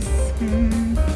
guys.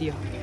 地方。